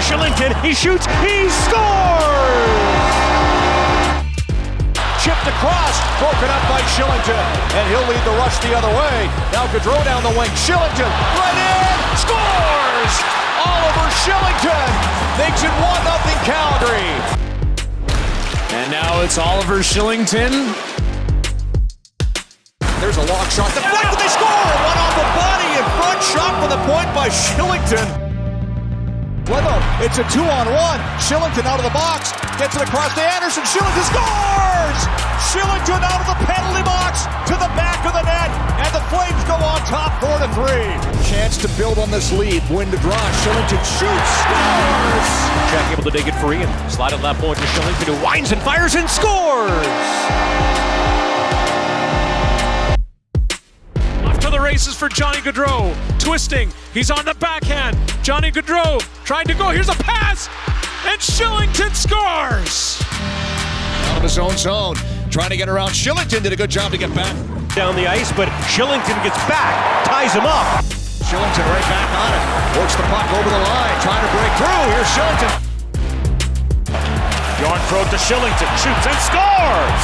Kylington. He shoots. He scores! Chipped across, broken up by Kylington, and he'll lead the rush the other way. Now Gaudreau down the wing. Kylington, right in, scores! Oliver Kylington makes it 1 0 Calgary. And now it's Oliver Kylington. There's a long shot. The Deflected, they score! One off the body in front, shot for the point by Kylington. Weather, it's a two on one. Kylington out of the box, gets it across to Andersson. Kylington scores! Kylington out of the penalty box to the back of the net, and the Flames go on top four to three. Chance to build on this lead. Win to draw. Kylington shoots, scores! Jack able to dig it free and slide it left point to Kylington, who winds and fires and scores! Off to the races for Johnny Gaudreau. Twisting. He's on the backhand. Johnny Gaudreau trying to go. Here's a pass. And Kylington scores. Out of his own zone, trying to get around. Kylington did a good job to get back. Down the ice, but Kylington gets back, ties him up. Kylington right back on it. Works the puck over the line, trying to break through. Here's Kylington. Yarn throw to Kylington, shoots and scores!